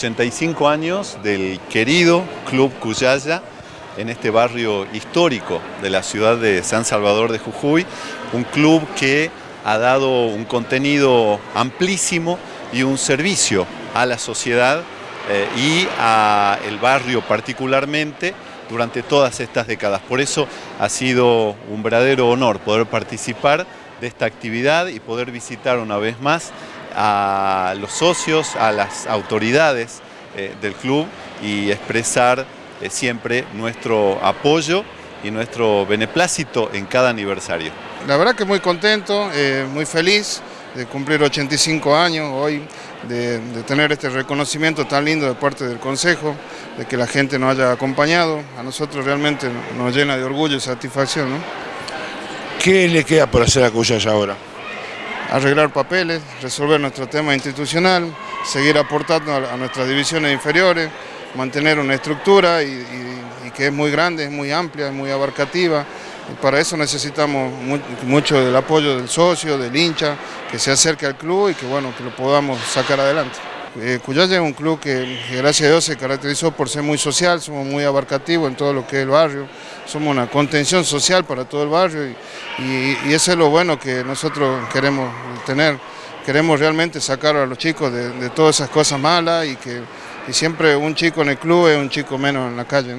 85 años del querido Club Cuyaya en este barrio histórico de la ciudad de San Salvador de Jujuy, un club que ha dado un contenido amplísimo y un servicio a la sociedad eh, y al barrio particularmente durante todas estas décadas. Por eso ha sido un verdadero honor poder participar de esta actividad y poder visitar una vez más a los socios, a las autoridades eh, del club y expresar eh, siempre nuestro apoyo y nuestro beneplácito en cada aniversario. La verdad que muy contento, eh, muy feliz de cumplir 85 años hoy, de, tener este reconocimiento tan lindo de parte del Consejo, de que la gente nos haya acompañado, a nosotros realmente nos llena de orgullo y satisfacción. ¿Qué le queda por hacer a Cuyas ahora? Arreglar papeles, resolver nuestro tema institucional, seguir aportando a, nuestras divisiones inferiores, mantener una estructura y, que es muy grande, es muy amplia, es muy abarcativa. Para eso necesitamos mucho del apoyo del socio, del hincha, que se acerque al club y que, bueno, que lo podamos sacar adelante. Eh, Cuyaya es un club que, gracias a Dios se caracterizó por ser muy social, somos muy abarcativos en todo lo que es el barrio, somos una contención social para todo el barrio eso es lo bueno que nosotros queremos tener. Queremos realmente sacar a los chicos de, todas esas cosas malas y que siempre un chico en el club es un chico menos en la calle.